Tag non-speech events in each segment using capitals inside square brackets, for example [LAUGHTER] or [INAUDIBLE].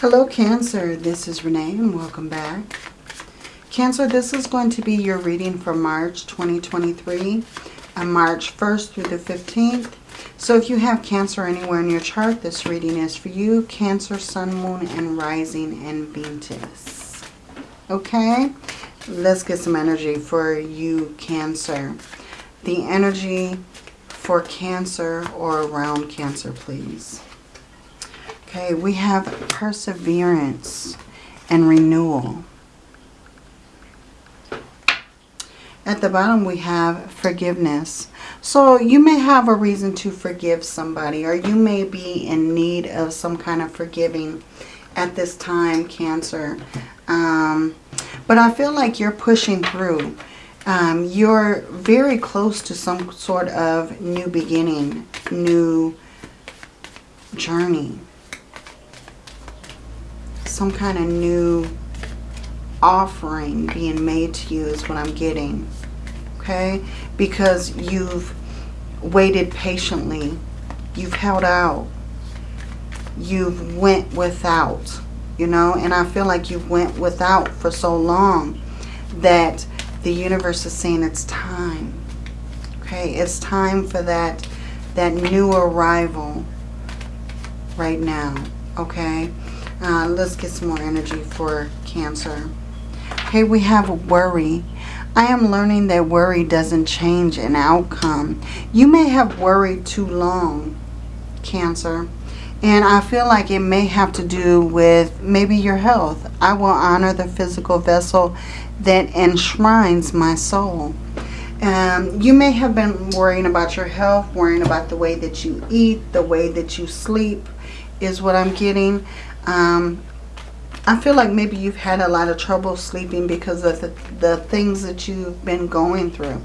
Hello Cancer, this is Renee and welcome back. Cancer, this is going to be your reading for March 2023, on uh, March 1st through the 15th. So if you have Cancer anywhere in your chart, this reading is for you. Cancer, Sun, Moon, and Rising and Venus. Okay, let's get some energy for you Cancer. The energy for Cancer or around Cancer, please. Okay, we have perseverance and renewal. At the bottom we have forgiveness. So you may have a reason to forgive somebody or you may be in need of some kind of forgiving at this time, Cancer. Um, but I feel like you're pushing through. Um, you're very close to some sort of new beginning, new journey some kind of new offering being made to you is what I'm getting. Okay? Because you've waited patiently. You've held out. You've went without. You know? And I feel like you've went without for so long that the universe is saying it's time. Okay? It's time for that, that new arrival right now. Okay? Uh, let's get some more energy for Cancer. Okay, we have worry. I am learning that worry doesn't change an outcome. You may have worried too long, Cancer. And I feel like it may have to do with maybe your health. I will honor the physical vessel that enshrines my soul. Um, you may have been worrying about your health, worrying about the way that you eat, the way that you sleep is what I'm getting. Um, I feel like maybe you've had a lot of trouble sleeping because of the, the things that you've been going through.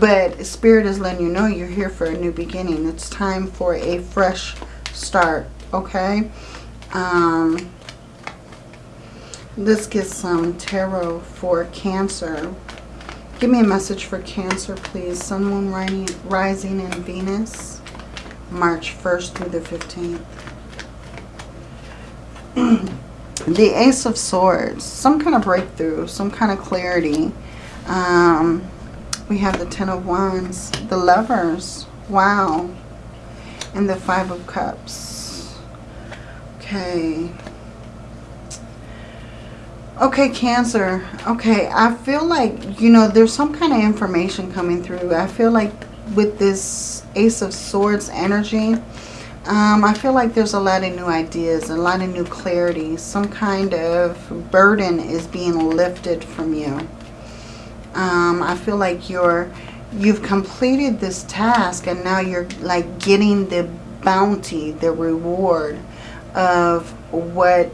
But Spirit is letting you know you're here for a new beginning. It's time for a fresh start, okay? Um, let's get some tarot for Cancer. Give me a message for Cancer, please. Sun, Moon, Rising, and Venus. March 1st through the 15th. [CLEARS THROAT] the Ace of Swords, some kind of breakthrough, some kind of clarity. Um, we have the Ten of Wands, the Lovers, wow, and the Five of Cups. Okay. Okay, Cancer. Okay, I feel like, you know, there's some kind of information coming through. I feel like with this Ace of Swords energy, um, I feel like there's a lot of new ideas, a lot of new clarity. Some kind of burden is being lifted from you. Um, I feel like you're, you've completed this task and now you're like getting the bounty, the reward of what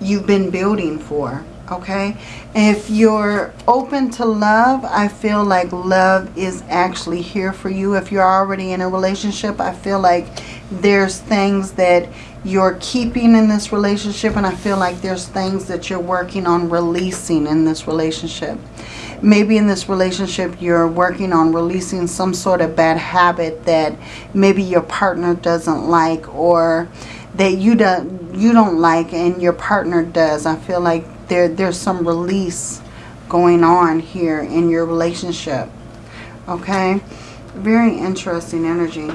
you've been building for okay? If you're open to love i feel like love is actually here for you. If you're already in a relationship i feel like there's things that you're keeping in this relationship and i feel like there's things that you're working on releasing in this relationship. Maybe in this relationship you're working on releasing some sort of bad habit that maybe your partner doesn't like or that you don't you don't like and your partner does. I feel like there, there's some release going on here in your relationship. Okay? Very interesting energy.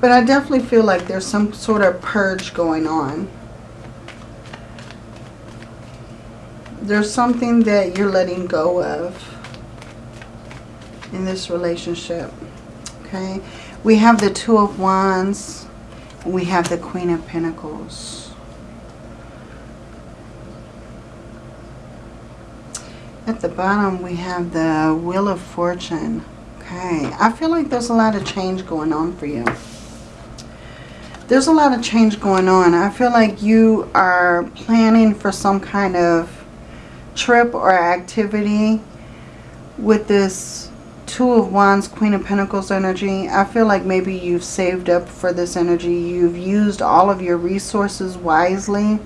But I definitely feel like there's some sort of purge going on. There's something that you're letting go of in this relationship. Okay? We have the Two of Wands. We have the Queen of Pentacles. At the bottom, we have the Wheel of Fortune. Okay, I feel like there's a lot of change going on for you. There's a lot of change going on. I feel like you are planning for some kind of trip or activity with this Two of Wands, Queen of Pentacles energy. I feel like maybe you've saved up for this energy. You've used all of your resources wisely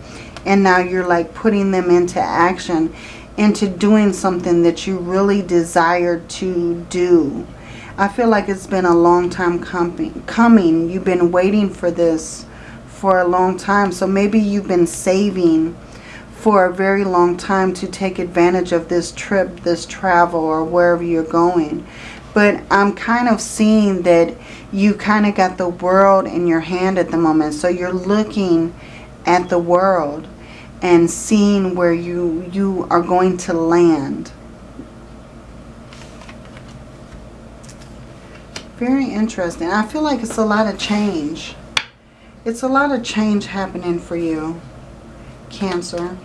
and now you're like putting them into action into doing something that you really desire to do. I feel like it's been a long time coming. You've been waiting for this for a long time. So maybe you've been saving for a very long time to take advantage of this trip, this travel, or wherever you're going. But I'm kind of seeing that you kind of got the world in your hand at the moment. So you're looking at the world and seeing where you, you are going to land. Very interesting. I feel like it's a lot of change. It's a lot of change happening for you, Cancer.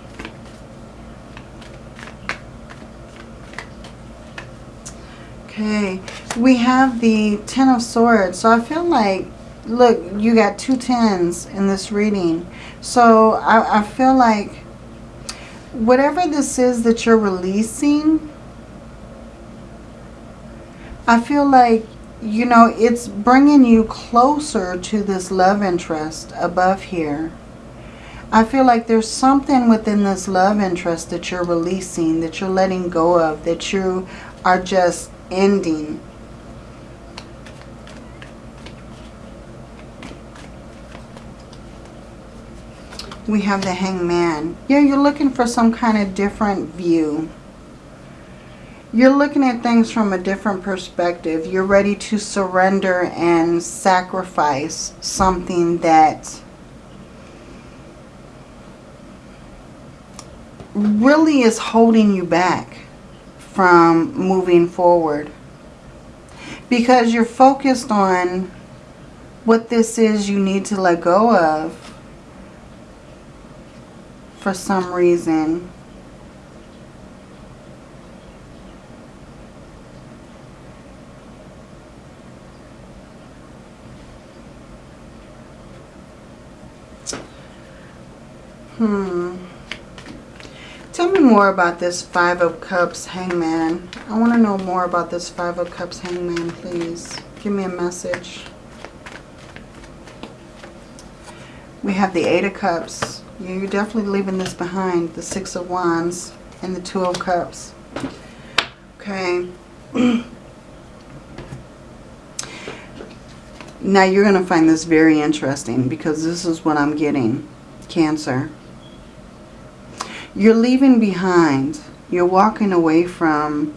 Okay, we have the Ten of Swords. So I feel like, look, you got two tens in this reading. So I, I feel like whatever this is that you're releasing, I feel like, you know, it's bringing you closer to this love interest above here. I feel like there's something within this love interest that you're releasing, that you're letting go of, that you are just ending. We have the hangman. Yeah, you're looking for some kind of different view. You're looking at things from a different perspective. You're ready to surrender and sacrifice something that really is holding you back from moving forward. Because you're focused on what this is you need to let go of for some reason. Hmm. Tell me more about this Five of Cups Hangman. I want to know more about this Five of Cups Hangman, please. Give me a message. We have the Eight of Cups. You're definitely leaving this behind. The Six of Wands and the Two of Cups. Okay. [CLEARS THROAT] now you're going to find this very interesting because this is what I'm getting. Cancer. You're leaving behind. You're walking away from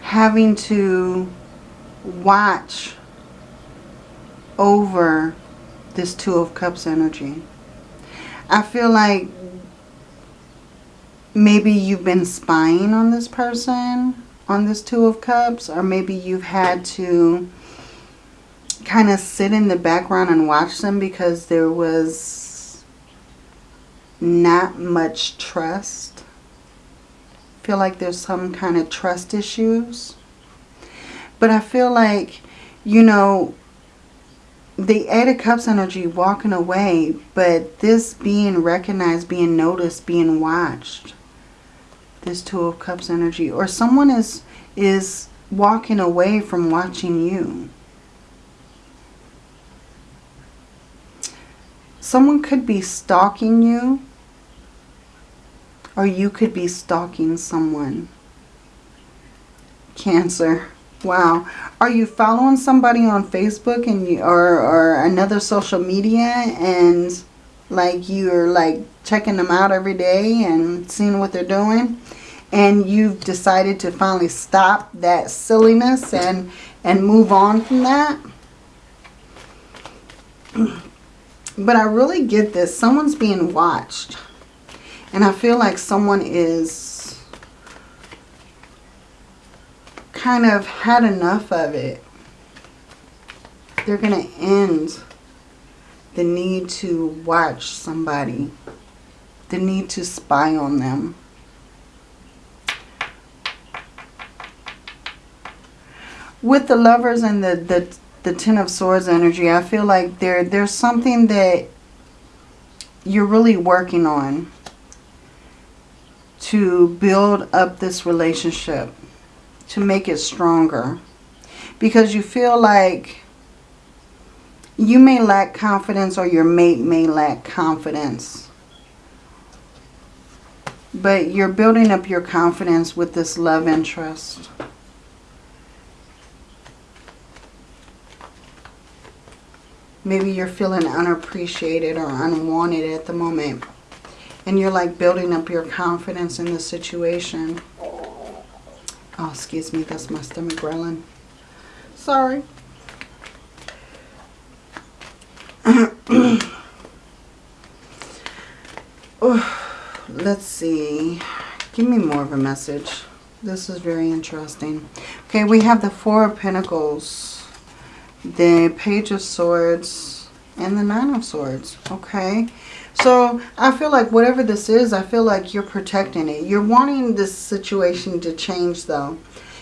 having to watch over this Two of Cups energy. I feel like maybe you've been spying on this person, on this Two of Cups, or maybe you've had to kind of sit in the background and watch them because there was not much trust. feel like there's some kind of trust issues. But I feel like, you know, the Eight of Cups energy walking away, but this being recognized, being noticed, being watched. This Two of Cups energy. Or someone is, is walking away from watching you. Someone could be stalking you or you could be stalking someone. Cancer. Wow. Are you following somebody on Facebook and you, or, or another social media and like you're like checking them out every day and seeing what they're doing? And you've decided to finally stop that silliness and, and move on from that? [CLEARS THROAT] But I really get this. Someone's being watched. And I feel like someone is kind of had enough of it. They're going to end the need to watch somebody. The need to spy on them. With the lovers and the, the, the Ten of Swords energy, I feel like there there's something that you're really working on to build up this relationship, to make it stronger. Because you feel like you may lack confidence or your mate may lack confidence. But you're building up your confidence with this love interest. Maybe you're feeling unappreciated or unwanted at the moment. And you're like building up your confidence in the situation. Oh, excuse me, that's my stomach growling. Sorry. [CLEARS THROAT] oh, Let's see. Give me more of a message. This is very interesting. Okay, we have the Four of Pentacles, the Page of Swords, and the Nine of Swords. Okay, so I feel like whatever this is, I feel like you're protecting it. You're wanting this situation to change though,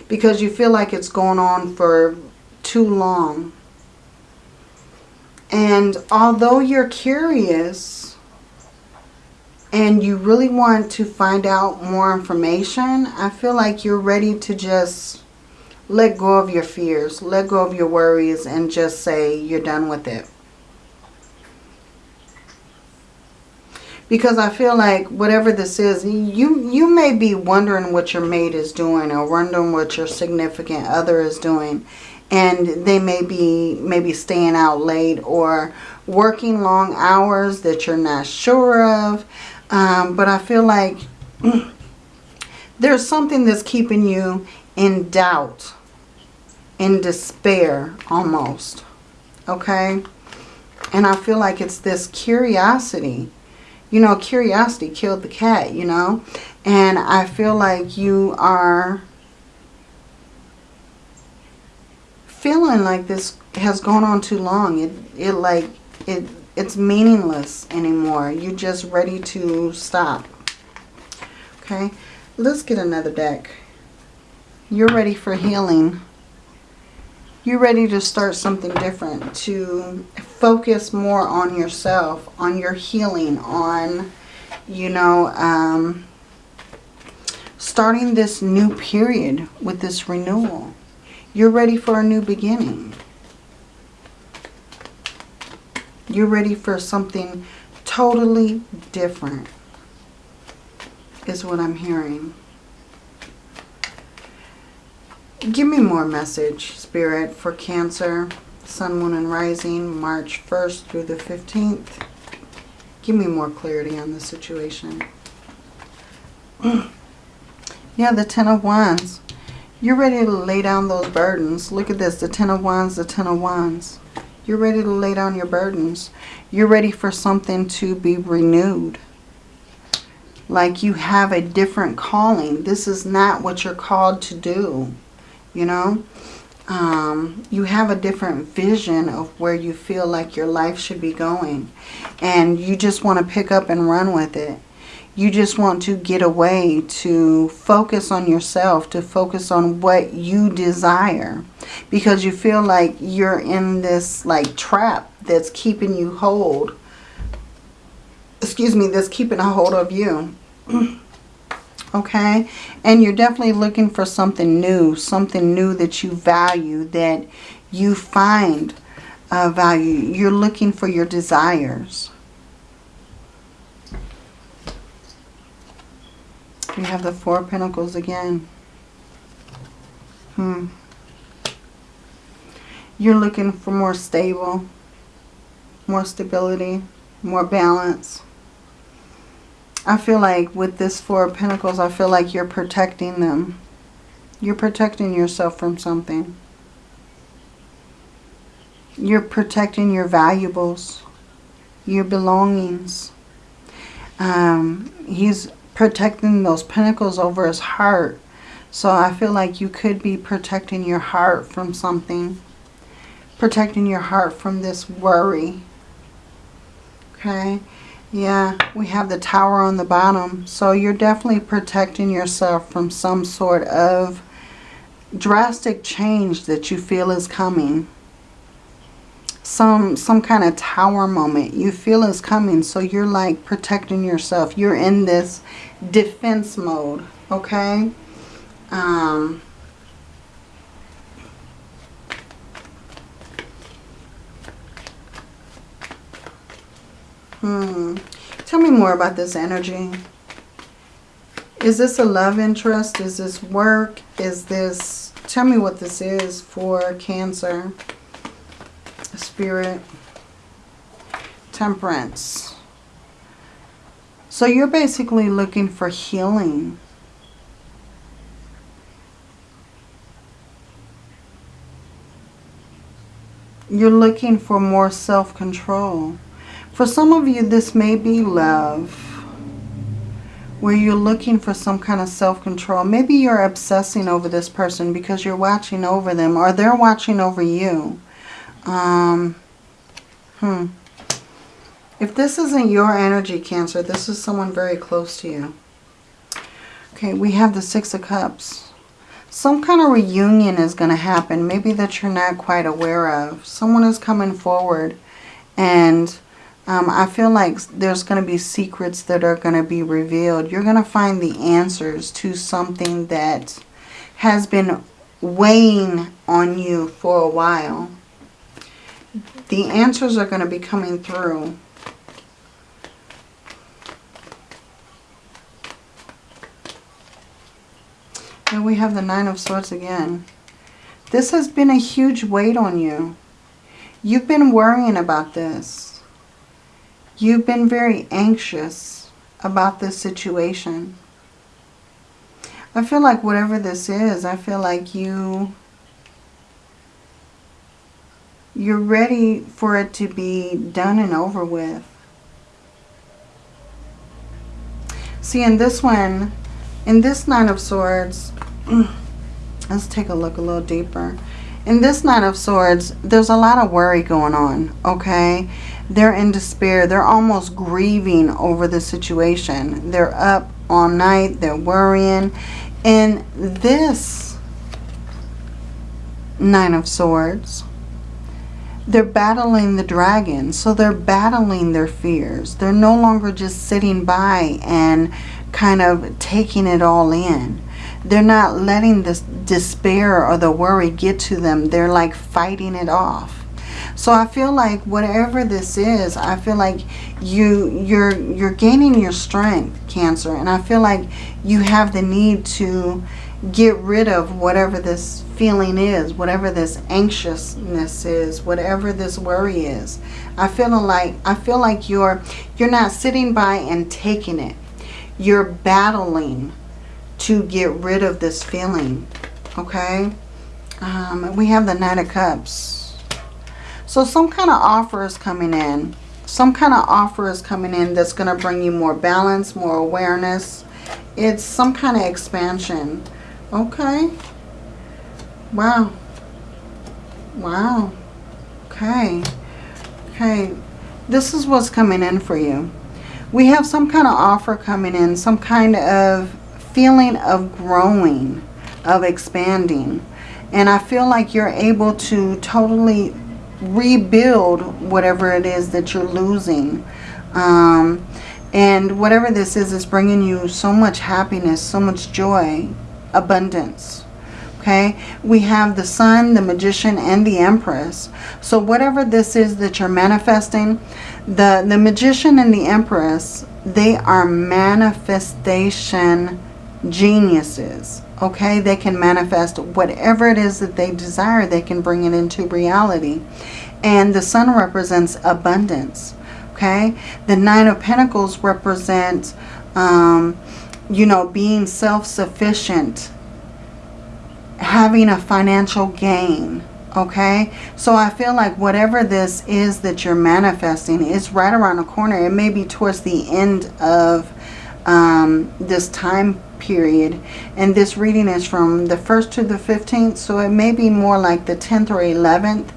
because you feel like it's going on for too long. And although you're curious and you really want to find out more information, I feel like you're ready to just let go of your fears, let go of your worries, and just say you're done with it. Because I feel like whatever this is, you, you may be wondering what your mate is doing or wondering what your significant other is doing and they may be maybe staying out late or working long hours that you're not sure of. Um, but I feel like [CLEARS THROAT] there's something that's keeping you in doubt, in despair almost. Okay? And I feel like it's this curiosity. You know, curiosity killed the cat, you know. And I feel like you are feeling like this has gone on too long. It, it like, it, it's meaningless anymore. You're just ready to stop. Okay, let's get another deck. You're ready for healing. You're ready to start something different, to focus more on yourself, on your healing, on, you know, um, starting this new period with this renewal. You're ready for a new beginning. You're ready for something totally different is what I'm hearing. Give me more message, Spirit, for Cancer, Sun, Moon, and Rising, March 1st through the 15th. Give me more clarity on the situation. [CLEARS THROAT] yeah, the Ten of Wands. You're ready to lay down those burdens. Look at this, the Ten of Wands, the Ten of Wands. You're ready to lay down your burdens. You're ready for something to be renewed. Like you have a different calling. This is not what you're called to do, you know. Um, you have a different vision of where you feel like your life should be going. And you just want to pick up and run with it. You just want to get away to focus on yourself, to focus on what you desire. Because you feel like you're in this like trap that's keeping you hold. Excuse me, that's keeping a hold of you. [CLEARS THROAT] okay? And you're definitely looking for something new, something new that you value, that you find uh, value. You're looking for your desires. We have the Four Pentacles again. Hmm. You're looking for more stable, more stability, more balance. I feel like with this Four of Pentacles, I feel like you're protecting them. You're protecting yourself from something. You're protecting your valuables, your belongings. Um, he's protecting those pentacles over his heart. So I feel like you could be protecting your heart from something. Protecting your heart from this worry. Okay. Yeah, we have the tower on the bottom. So you're definitely protecting yourself from some sort of drastic change that you feel is coming. Some some kind of tower moment you feel is coming. So you're like protecting yourself. You're in this defense mode okay? Um hmm tell me more about this energy is this a love interest is this work is this tell me what this is for cancer Spirit. Temperance. So you're basically looking for healing. You're looking for more self-control. For some of you, this may be love. Where you're looking for some kind of self-control. Maybe you're obsessing over this person because you're watching over them. Or they're watching over you. Um, hmm. If this isn't your energy, Cancer, this is someone very close to you. Okay, we have the Six of Cups some kind of reunion is going to happen. Maybe that you're not quite aware of. Someone is coming forward and um, I feel like there's going to be secrets that are going to be revealed. You're going to find the answers to something that has been weighing on you for a while. The answers are going to be coming through. And we have the Nine of Swords again. This has been a huge weight on you. You've been worrying about this. You've been very anxious about this situation. I feel like whatever this is, I feel like you you're ready for it to be done and over with. See, in this one, in this Nine of Swords, [CLEARS THROAT] let's take a look a little deeper. In this Nine of Swords, there's a lot of worry going on, okay? They're in despair. They're almost grieving over the situation. They're up all night. They're worrying. And this Nine of Swords, they're battling the dragon. So they're battling their fears. They're no longer just sitting by and kind of taking it all in. They're not letting this despair or the worry get to them. They're like fighting it off. So I feel like whatever this is, I feel like you you're you're gaining your strength, Cancer, and I feel like you have the need to get rid of whatever this feeling is, whatever this anxiousness is, whatever this worry is. I feel like I feel like you're you're not sitting by and taking it you're battling to get rid of this feeling. Okay? Um, we have the Knight of Cups. So some kind of offer is coming in. Some kind of offer is coming in that's going to bring you more balance, more awareness. It's some kind of expansion. Okay. Wow. Wow. Okay. Okay. This is what's coming in for you we have some kind of offer coming in, some kind of feeling of growing, of expanding. And I feel like you're able to totally rebuild whatever it is that you're losing. Um, and whatever this is, is bringing you so much happiness, so much joy, abundance. Okay, we have the Sun, the Magician, and the Empress. So whatever this is that you're manifesting, the, the Magician and the Empress, they are manifestation geniuses. Okay, they can manifest whatever it is that they desire. They can bring it into reality. And the Sun represents abundance. Okay, the Nine of Pentacles represent, um, you know, being self-sufficient, having a financial gain okay so i feel like whatever this is that you're manifesting is right around the corner it may be towards the end of um, this time period. And this reading is from the 1st to the 15th so it may be more like the 10th or 11th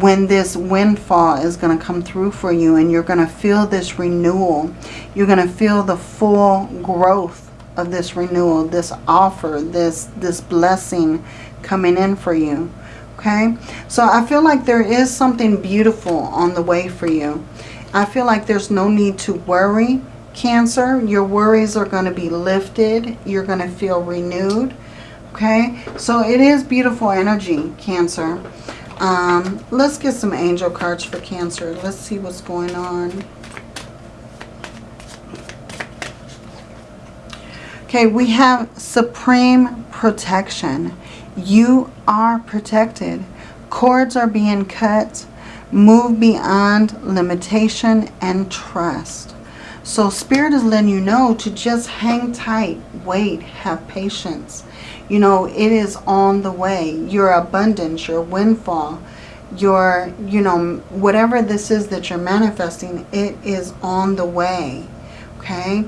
when this windfall is going to come through for you and you're going to feel this renewal. You're going to feel the full growth of this renewal this offer this this blessing coming in for you okay? So I feel like there is something beautiful on the way for you. I feel like there's no need to worry Cancer your worries are going to be lifted you're going to feel renewed okay so it is beautiful energy Cancer um, let's get some angel cards for Cancer let's see what's going on Okay, we have supreme protection. You are protected. Cords are being cut. Move beyond limitation and trust. So Spirit is letting you know to just hang tight, wait, have patience. You know, it is on the way. Your abundance, your windfall, your, you know, whatever this is that you're manifesting, it is on the way. Okay.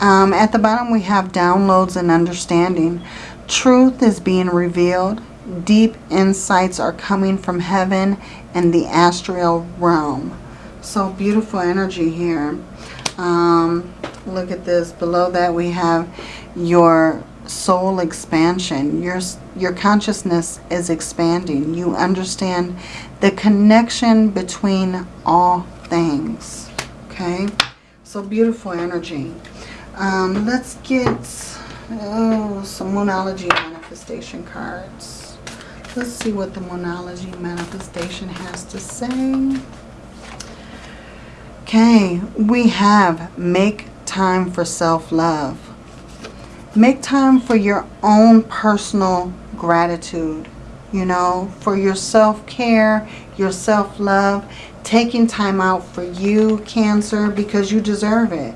Um, at the bottom, we have downloads and understanding. Truth is being revealed. Deep insights are coming from heaven and the astral realm. So beautiful energy here. Um, look at this. Below that we have your soul expansion. Your, your consciousness is expanding. You understand the connection between all things. Okay? So beautiful energy. Um, let's get oh, some Moonology manifestation cards. Let's see what the Moonology manifestation has to say. Okay, we have make time for self-love. Make time for your own personal gratitude, you know, for your self-care, your self-love, taking time out for you, Cancer, because you deserve it.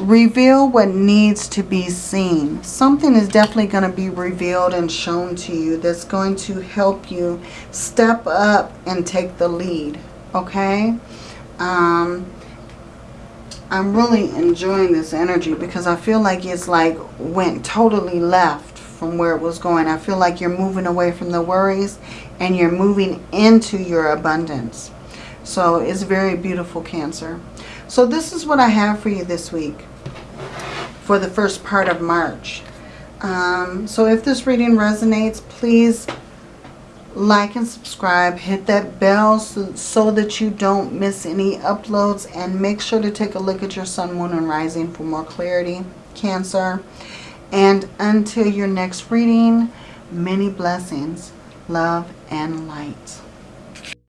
Reveal what needs to be seen. Something is definitely going to be revealed and shown to you that's going to help you step up and take the lead, okay? Um, I'm really enjoying this energy because I feel like it's like went totally left from where it was going. I feel like you're moving away from the worries and you're moving into your abundance. So it's very beautiful, Cancer. So this is what I have for you this week for the first part of March. Um, so if this reading resonates, please like and subscribe. Hit that bell so, so that you don't miss any uploads. And make sure to take a look at your sun, moon, and rising for more clarity, Cancer. And until your next reading, many blessings, love, and light.